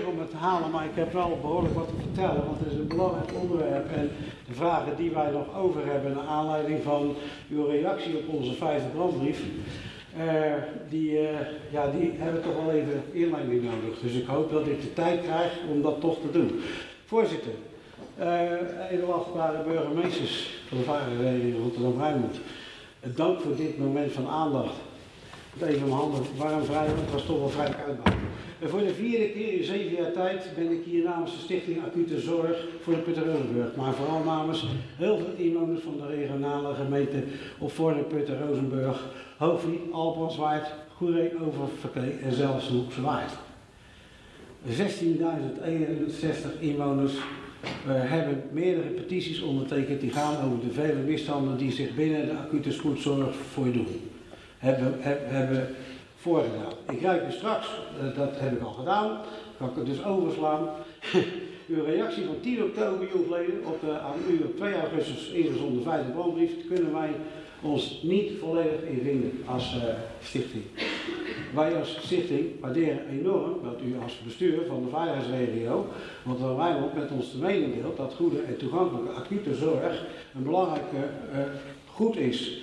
om het te halen, maar ik heb wel behoorlijk wat te vertellen, want het is een belangrijk onderwerp. En de vragen die wij nog over hebben, naar aanleiding van uw reactie op onze vijfde brandbrief, eh, die, eh, ja, die hebben toch wel even inleiding nodig. Dus ik hoop dat ik de tijd krijg om dat toch te doen. Voorzitter, uh, edelachtbare burgemeesters van de Varenvereniging Rotterdam-Rijnmond, dank voor dit moment van aandacht. Even mijn handen warm vrij, want het was toch wel vrij uitbouw. Voor de vierde keer in zeven jaar tijd ben ik hier namens de Stichting Acute Zorg voor de Putten-Rozenburg. Maar vooral namens heel veel inwoners van de regionale gemeenten op Voorne, Putten, Rozenburg, Hoogvliet, Alpenswaard, Goeree, Oververkee en zelfs Hoekse Waard. 16.061 inwoners we hebben meerdere petities ondertekend die gaan over de vele misstanden die zich binnen de acute spoedzorg voordoen. Hebben, hebben voorgedaan. Ik ruik u straks, uh, dat heb ik al gedaan, kan ik het dus overslaan. Uw reactie van 10 oktober joeleden op de aan u op 2 augustus ingezonden vijfde brandbrief kunnen wij ons niet volledig in vinden als uh, stichting. Wij als stichting waarderen enorm dat u als bestuur van de veiligheidsregio, want wij ook met ons te mening deelt dat goede en toegankelijke acute zorg een belangrijke uh, goed is.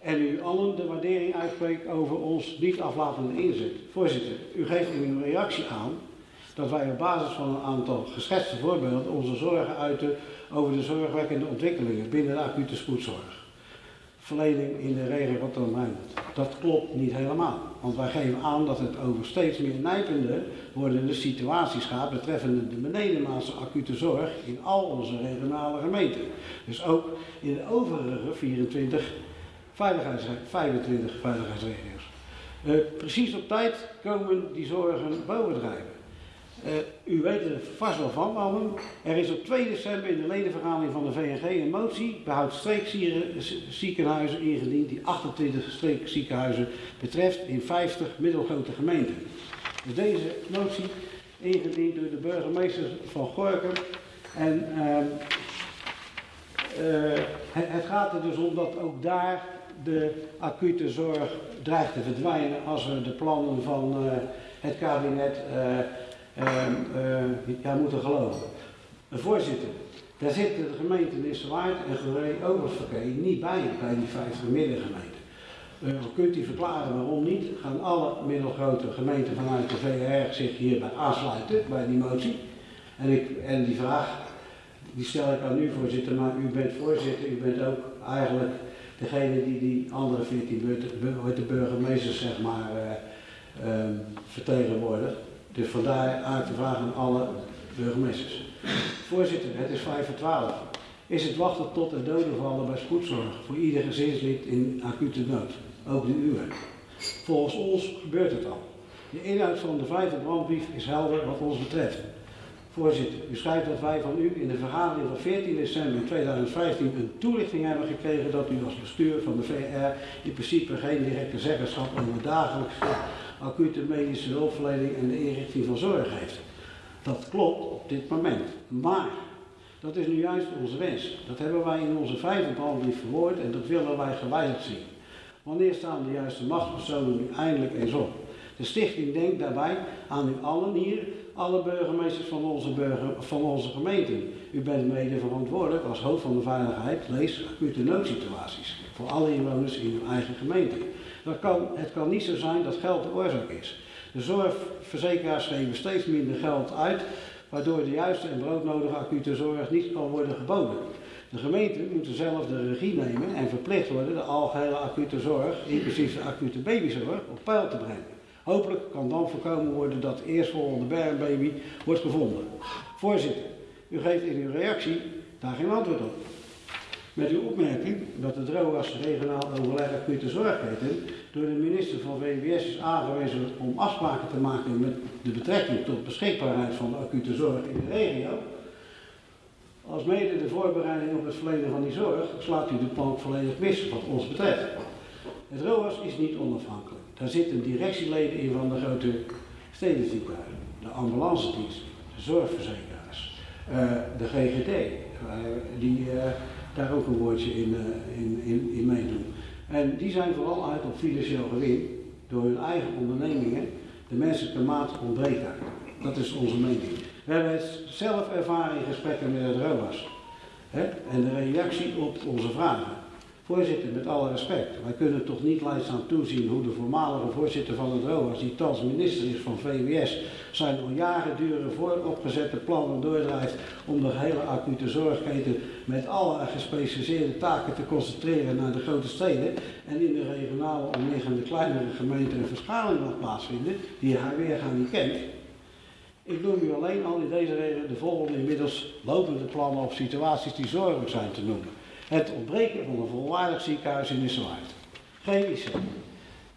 En u allen de waardering uitspreekt over ons niet aflatende inzet. Voorzitter, u geeft in uw reactie aan dat wij op basis van een aantal geschetste voorbeelden onze zorgen uiten over de zorgwekkende ontwikkelingen binnen de acute spoedzorg verlening in de regio Rotterdam-Rijnmond. Dat klopt niet helemaal, want wij geven aan dat het over steeds meer nijpende wordende situaties gaat betreffende de benedenmaatse acute zorg in al onze regionale gemeenten. Dus ook in de overige 24 veiligheids, 25 veiligheidsregio's. Uh, precies op tijd komen die zorgen bovendrijven. Uh, u weet er vast wel van, Allen. Er is op 2 december in de ledenvergadering van de VNG een motie behoud streekziekenhuizen ingediend die 28 streekziekenhuizen betreft in 50 middelgrote gemeenten. Dus deze motie ingediend door de burgemeester van Gorkum. En uh, het, het gaat er dus om dat ook daar de acute zorg dreigt te verdwijnen als we de plannen van uh, het kabinet uh, uh, ja, moeten geloven. Voorzitter, daar zitten de gemeenten Nissewaard en Oververkeer niet bij, bij die 50 middengemeenten. Uh, kunt u verklaren waarom niet? Gaan alle middelgrote gemeenten vanuit de VR zich hierbij aansluiten, bij die motie? En, ik, en die vraag, die stel ik aan u voorzitter, maar u bent voorzitter, u bent ook eigenlijk degene die die andere 14 de burgemeesters zeg maar uh, um, vertegenwoordigt. Dus vandaar uit de vraag aan alle burgemeesters. Voorzitter, het is 5 voor 12. Is het wachten tot er doden vallen bij spoedzorg voor ieder gezinslid in acute nood, ook de uwe? Volgens ons gebeurt het al. De inhoud van de vijfde brandbrief is helder wat ons betreft. Voorzitter, u schrijft dat wij van u in de vergadering van 14 december 2015 een toelichting hebben gekregen dat u als bestuur van de VR in principe geen directe zeggenschap over dagelijkse acute medische hulpverlening en de inrichting van zorg heeft. Dat klopt op dit moment. Maar dat is nu juist onze wens. Dat hebben wij in onze vijfde brandbrief verwoord en dat willen wij gewijzigd zien. Wanneer staan de juiste machtspersonen nu eindelijk eens op? De stichting denkt daarbij aan u allen hier, alle burgemeesters van onze, burger, van onze gemeente. U bent mede verantwoordelijk als hoofd van de veiligheid, lees acute noodsituaties, voor alle inwoners in uw eigen gemeente. Dat kan, het kan niet zo zijn dat geld de oorzaak is. De zorgverzekeraars geven steeds minder geld uit, waardoor de juiste en broodnodige acute zorg niet kan worden geboden. De gemeenten moeten zelf de regie nemen en verplicht worden de algehele acute zorg, inclusief de acute babyzorg, op peil te brengen. Hopelijk kan dan voorkomen worden dat de eerstvolgende baby wordt gevonden. Voorzitter, u geeft in uw reactie daar geen antwoord op. Met uw opmerking dat de DROAS regionaal overleg acute zorgketen door de minister van VWS is aangewezen om afspraken te maken met de betrekking tot beschikbaarheid van de acute zorg in de regio. Als mede de voorbereiding op het verlenen van die zorg slaat u de plank volledig mis wat ons betreft. Het ROAS is niet onafhankelijk. Daar zitten directieleden in van de grote stedenziekenhuizen, de ambulance dienst, de zorgverzekeraars, uh, de GGD, uh, die uh, daar ook een woordje in, in, in, in meedoen. En die zijn vooral uit op financieel gewin door hun eigen ondernemingen. De menselijke maat ontbreekt. Dat is onze mening. We hebben het zelf ervaren in gesprekken met het ROAS. En de reactie op onze vragen. Voorzitter, met alle respect, wij kunnen toch niet leidzaam toezien hoe de voormalige voorzitter van het ROAS, die thans minister is van VWS, zijn al jaren dure vooropgezette plannen doordrijft om de hele acute zorgketen met alle gespecialiseerde taken te concentreren naar de grote steden en in de regionale omliggende kleinere gemeenten een verschaling mag plaatsvinden, die haar weergaan niet kent. Ik noem u alleen al in deze reden de volgende inmiddels lopende plannen of situaties die zorgelijk zijn te noemen. Het ontbreken van een volwaardig ziekenhuis in Nissewaard. Geen IC.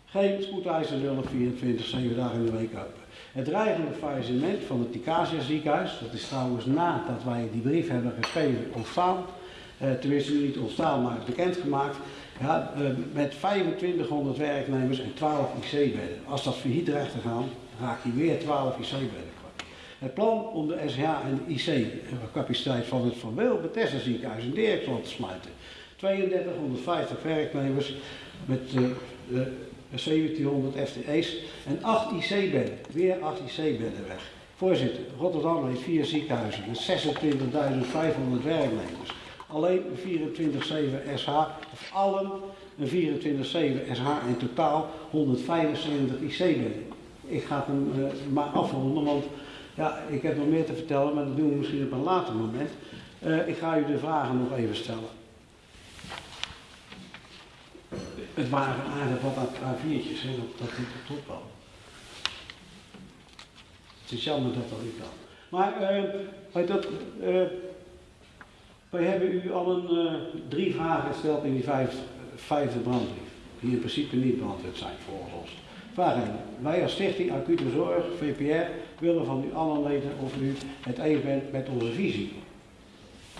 Geen spoedeisende hulp 24, 7 dagen in de week open. Het dreigende faillissement van het Ticasia ziekenhuis, dat is trouwens nadat wij die brief hebben geschreven ontstaan, eh, tenminste niet ontstaan, maar bekendgemaakt, ja, eh, met 2500 werknemers en 12 IC-bedden. Als dat failliet dreigt te gaan, raak je weer 12 IC-bedden het plan om de SH en de IC-capaciteit van het Van Weel Bethesda ziekenhuis in Dirksland te sluiten. 3250 werknemers met uh, uh, 1700 FTE's en 8 IC-bedden. Weer 8 IC-bedden weg. Voorzitter, Rotterdam heeft vier ziekenhuizen met 26.500 werknemers. Alleen een 24-7 SH, of allen een 24-7 SH in totaal 175 IC-bedden. Ik ga hem uh, maar afronden, want ja, ik heb nog meer te vertellen, maar dat doen we misschien op een later moment. Uh, ik ga u de vragen nog even stellen. Het waren aardig wat A4'tjes, hè, dat, dat doet het wel. Het is jammer dat dat niet kan. Maar uh, dat, uh, wij hebben u al een, drie vragen gesteld in die vijf, vijfde brandbrief. Die in principe niet beantwoord zijn volgens ons. 1. Wij als Stichting Acute Zorg, VPR, willen van u allen weten of u het eens bent met onze visie.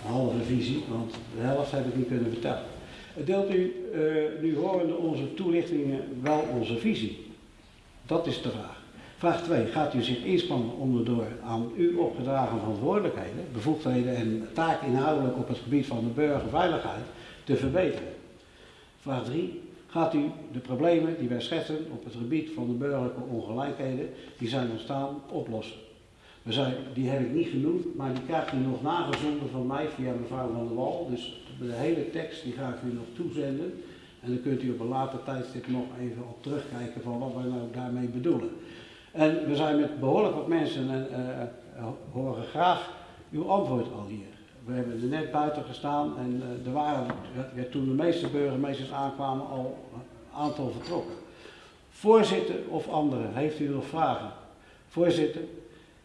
Een halve visie, want de helft heb ik niet kunnen vertellen. Deelt u uh, nu horende onze toelichtingen wel onze visie? Dat is de vraag. Vraag 2. Gaat u zich inspannen om de door aan u opgedragen verantwoordelijkheden, bevoegdheden en taken inhoudelijk op het gebied van de burgerveiligheid te verbeteren? Vraag 3 gaat u de problemen die wij schetsen op het gebied van de burgerlijke ongelijkheden die zijn ontstaan oplossen. We zijn, die heb ik niet genoemd, maar die krijgt u nog nagezonden van mij via mevrouw Van der Wal. Dus de hele tekst die ga ik u nog toezenden. En dan kunt u op een later tijdstip nog even op terugkijken van wat wij nou daarmee bedoelen. En we zijn met behoorlijk wat mensen en uh, horen graag uw antwoord al hier. We hebben er net buiten gestaan en uh, er waren, ja, toen de meeste burgemeesters aankwamen, al een aantal vertrokken. Voorzitter of anderen, heeft u nog vragen? Voorzitter,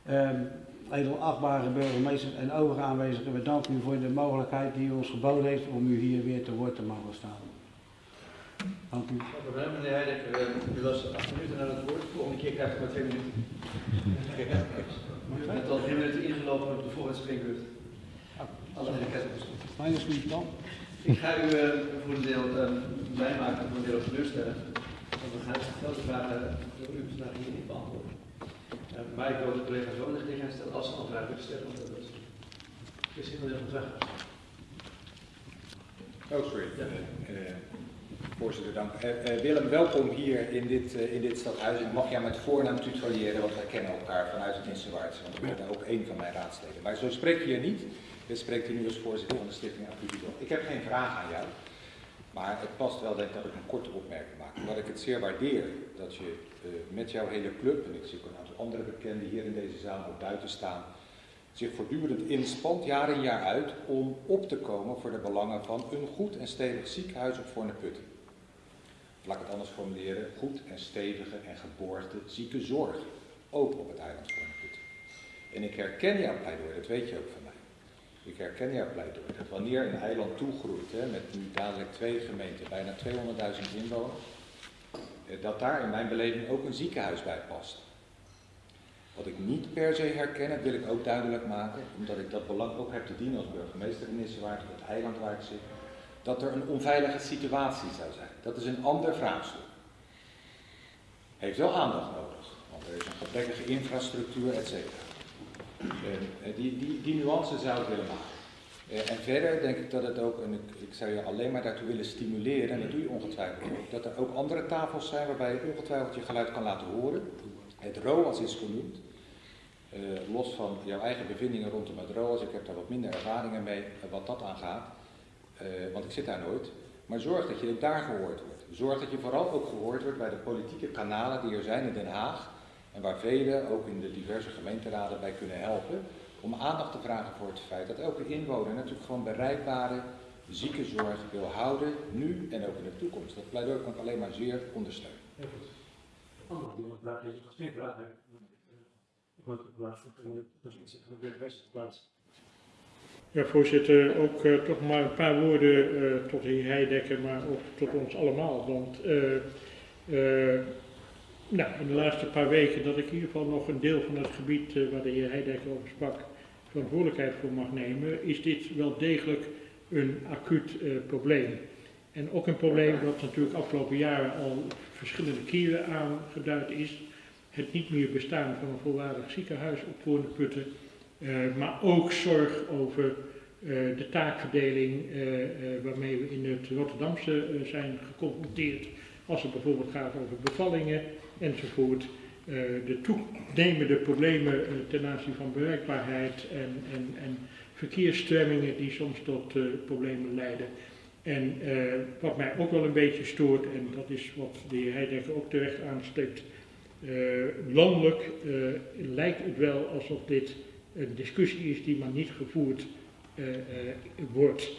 um, edelachtbare burgemeester en overige aanwezigen, we danken u voor de mogelijkheid die u ons geboden heeft om u hier weer te woord te mogen staan. Dank u. Meneer Heidek. U was acht minuten aan het woord. De volgende keer krijgt u maar twee minuten. U bent al drie minuten ingelopen op de volgende. Alle Mijn is niet dan. Ik ga u uh, voor een deel uh, blij maken, voor een deel teleurstellen. Want we gaan veel vragen door u vandaag hier niet beantwoorden. Uh, maar ik wil de collega's zo in de gelegenheid stellen als ze al vragen willen stellen. Want dat is, is heel erg van vragen. Oh, sorry. Ja. Uh, voorzitter, dank. Uh, Willem, welkom hier in dit, in dit stadhuis. Ik mag jou met voornaam tutoyeren, want wij kennen elkaar vanuit het Nissewaardse. Want ik ben ook één van mijn raadsleden. Maar zo spreek je hier niet. Dit spreekt u nu als voorzitter van de Stichting Activiteit. Ik heb geen vraag aan jou, maar het past wel denk ik dat ik een korte opmerking maak. Omdat ik het zeer waardeer dat je uh, met jouw hele club, en ik zie ook een aantal andere bekenden hier in deze zaal ook buiten staan, zich voortdurend inspant, jaar in jaar uit, om op te komen voor de belangen van een goed en stevig ziekenhuis op Voorneputten. Laat ik het anders formuleren, goed en stevige en geborgde ziekenzorg, ook op het eiland Voorneputten. En ik herken jouw pleidooi, dat weet je ook van. Ik herken jouw pleidooi, dat wanneer een eiland toegroeit, hè, met nu dadelijk twee gemeenten, bijna 200.000 inwoners, dat daar in mijn beleving ook een ziekenhuis bij past. Wat ik niet per se herken, dat wil ik ook duidelijk maken, omdat ik dat belang ook heb te dienen als burgemeester in op het eiland waar ik zit, dat er een onveilige situatie zou zijn. Dat is een ander vraagstuk. Heeft wel aandacht nodig, want er is een gebrekkige infrastructuur, et cetera. Uh, die, die, die nuance zou ik willen maken. Uh, en verder denk ik dat het ook, en ik, zou je alleen maar daartoe willen stimuleren, en dat doe je ongetwijfeld ook, dat er ook andere tafels zijn waarbij je ongetwijfeld je geluid kan laten horen. Het ROAS is genoemd. Eh, los van jouw eigen bevindingen rondom het ROAS, ik heb daar wat minder ervaringen mee eh, wat dat aangaat, eh, want ik zit daar nooit. Maar zorg dat je ook daar gehoord wordt. Zorg dat je vooral ook gehoord wordt bij de politieke kanalen die er zijn in Den Haag en waar velen ook in de diverse gemeenteraden bij kunnen helpen om aandacht te vragen voor het feit dat elke inwoner natuurlijk gewoon bereikbare ziekenzorg wil houden, nu en ook in de toekomst. Dat pleidooi kan ik alleen maar zeer ondersteunen. Die. Ja, voorzitter, ook eh, toch maar een paar woorden eh, tot de heer Heidekker, maar ook tot ons allemaal. Want eh, eh, nou, in de laatste paar weken dat ik in ieder geval nog een deel van het gebied eh, waar de heer Heidekker over sprak, verantwoordelijkheid voor mag nemen, is dit wel degelijk een acuut eh, probleem. En ook een probleem dat natuurlijk afgelopen jaren al verschillende keren aangeduid is. Het niet meer bestaan van een volwaardig ziekenhuis op Voorne-Putten. Eh, maar ook zorg over de taakverdeling waarmee we in het Rotterdamse zijn geconfronteerd. Als het bijvoorbeeld gaat over bevallingen enzovoort. Eh, de toenemende problemen eh, ten aanzien van bereikbaarheid en, en, en verkeersstremmingen die soms tot eh, problemen leiden. En wat mij ook wel een beetje stoort, en dat is wat de heer Heidekker ook terecht aanstipt, landelijk lijkt het wel alsof dit een discussie is die maar niet gevoerd wordt.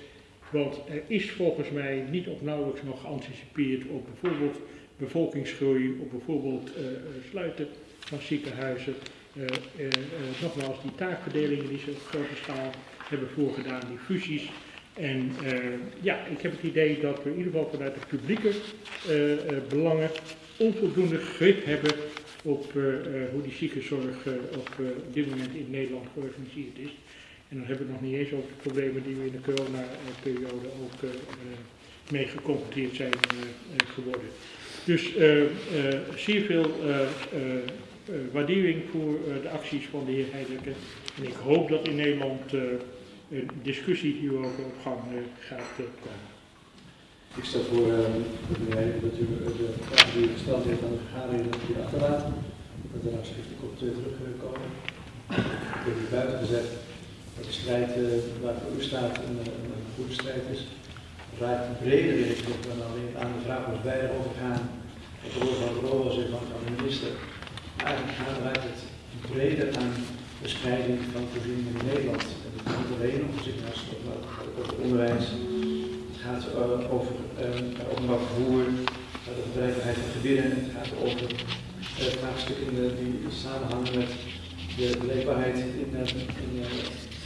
Want er is volgens mij niet of nauwelijks nog geanticipeerd op bijvoorbeeld bevolkingsgroei, op bijvoorbeeld eh, eh, sluiten van ziekenhuizen. Eh, nogmaals, die taakverdelingen die ze op grote schaal hebben voorgedaan, die fusies. En ja, ik heb het idee dat we in ieder geval vanuit de publieke belangen onvoldoende grip hebben op hoe die ziekenzorg op, dit moment in Nederland georganiseerd is. En dan hebben we het nog niet eens over de problemen die we in de coronaperiode ook mee geconfronteerd zijn eh, eh, geworden. Dus eh, zeer veel waardering voor de acties van de heer Heidekker. En ik hoop dat in Nederland een discussie hierover op gang gaat komen. Ik stel voor uh, dat u de vragen die u gesteld heeft aan de vergadering dat u achterlaat. Dat er nou schriftelijk op terugkomen. Ik heb u buiten gezet dat de strijd uh, waar voor u staat een, een goede strijd is. Vaak breder is dan alleen aan de vraag of wij erover gaan. Op de van de rol en van de minister. Eigenlijk gaan wij het breder aan de spreiding van voorzieningen in Nederland. Het gaat niet alleen om maar ook over onderwijs. Het gaat uh, over uh, openbaar vervoer, het gaat over bereikbaarheid van gebieden, het gaat over vraagstukken die samenhangen met de bereikbaarheid in, in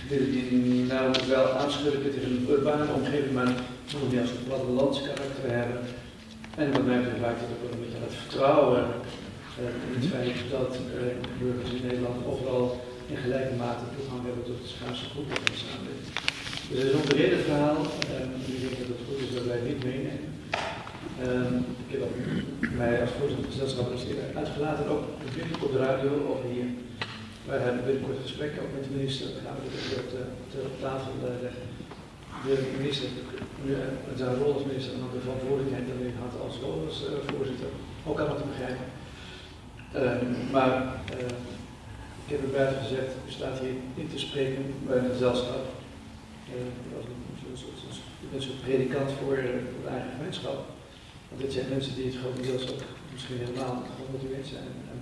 gebieden die nou wel aanschurken tegen een urbane omgeving, maar nog niet als een plattelands karakter hebben. En wat mij betreft lijkt het ook een beetje aan het vertrouwen in het feit dat burgers in Nederland overal in gelijke mate toegang hebben tot de schaarse groepen van de samenleving. Dus het is een breder verhaal. Um, ik denk dat het goed is dat wij dit meenemen. Um, ik heb mij als voorzitter van het gezelschap uitgelaten, ook op de radio over hier. Wij hebben binnenkort een gesprek ook met de minister. Gaan we dit op, de, op tafel leggen. De minister, met zijn rol als minister, en de verantwoordelijkheid hij had als voorzitter, ook allemaal te begrijpen. Um, maar uh, ik heb het buiten gezegd, u staat hier in te spreken bij het gezelschap. Uh, als een, een soort predikant voor uh, de eigen gemeenschap. Want dit zijn mensen die het gewoon deels ook misschien helemaal gemotiveerd zijn. En,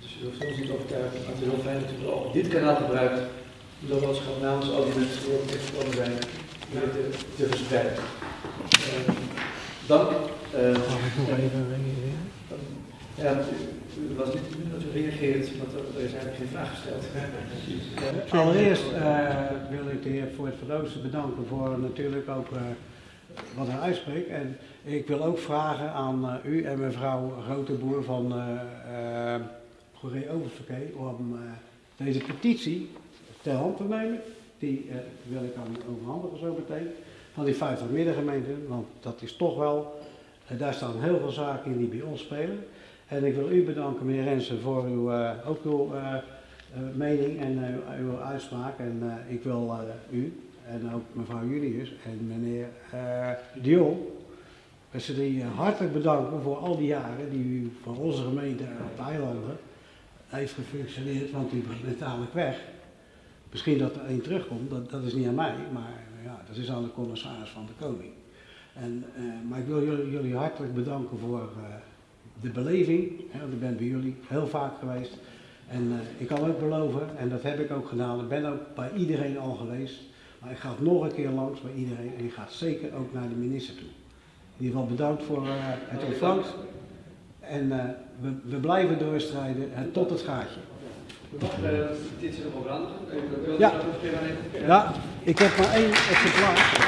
dus u hoeft ons niet overtuigen, maar het is heel fijn dat u dit kanaal gebruikt. Om dat als gewoon namens al die mensen die gekomen zijn, te, verspreiden. Uh, dank. Mag ik nog even reageren? Ja, u was niet de bedoeling dat u reageert, want er is eigenlijk geen vraag gesteld. Allereerst uh, wil ik de heer voor het Verdozen bedanken voor natuurlijk ook uh, wat hij uitspreekt. En ik wil ook vragen aan uh, u en mevrouw Rotenboer van uh, Goeree Oververkeer om deze petitie ter hand te nemen. Die wil ik aan u overhandigen zo meteen. Van die 50 middengemeenten, want dat is toch wel, daar staan heel veel zaken in die bij ons spelen. En ik wil u bedanken, meneer Rensen, voor uw, uh, ook uw mening en uw uitspraak. En ik wil u en ook mevrouw Julius en meneer Dion, ze die hartelijk bedanken voor al die jaren die u van onze gemeente op de eilanden heeft gefunctioneerd, want die bent namelijk weg. Misschien dat er één terugkomt, dat, dat is niet aan mij, maar ja, dat is aan de commissaris van de koning. En, eh, maar ik wil jullie, jullie hartelijk bedanken voor eh, de beleving. Hè, want ik ben bij jullie heel vaak geweest. En eh, ik kan ook beloven, en dat heb ik ook gedaan, ik ben ook bij iedereen al geweest. Maar ik ga nog een keer langs bij iedereen en ik ga zeker ook naar de minister toe. In ieder geval bedankt voor het ontvangst. En we, we blijven doorstrijden en tot het gaatje. Wachten eh, dit is Ja. Ja, ik heb maar één exemplaar.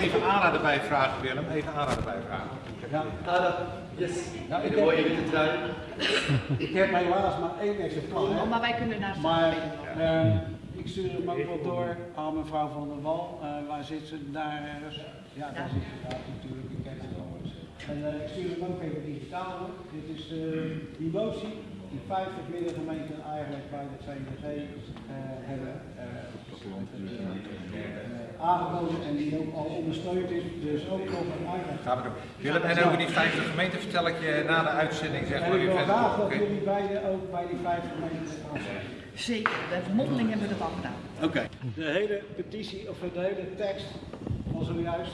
Even aanraden bij vragen, Willem. Even aanraden bij vragen. Ja, dat. Yes. Ja, ik in de heb- mooie witte trui. ik heb helaas maar één exemplaar. Oh, maar wij kunnen naar Maar eh, ik stuur hem ook wel door aan mevrouw van der Wal. Eh, waar zit ze daar ergens? Ja, daar zit ze daar natuurlijk. Ik ken het wel. En eh, ik stuur hem ook even digitaal. Dit is de, die motie die 50 middengemeenten eigenlijk bij de VNG eh, hebben eh, aangeboden en die ook al ondersteund is. Dus ook nog een uitleg. Gaan we doen. Willem, en over die 50 gemeenten vertel ik je na de uitzending, zeg En maar, ik weer wil verder. graag dat jullie beiden ook bij die 50 gemeenten. Zeker, de mondeling hebben we dat al gedaan. Oké. De hele petitie, of de hele tekst van zojuist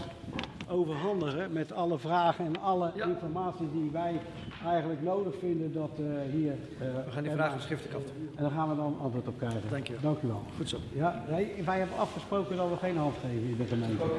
overhandigen met alle vragen en alle Ja. informatie die wij eigenlijk nodig vinden dat eh, hier... eh, We gaan die vragen schriftelijk af. En daar gaan we dan antwoord op krijgen. Dank je. Dank u wel. Goed zo. Ja, nee, wij hebben afgesproken dat we geen hand geven in de gemeente.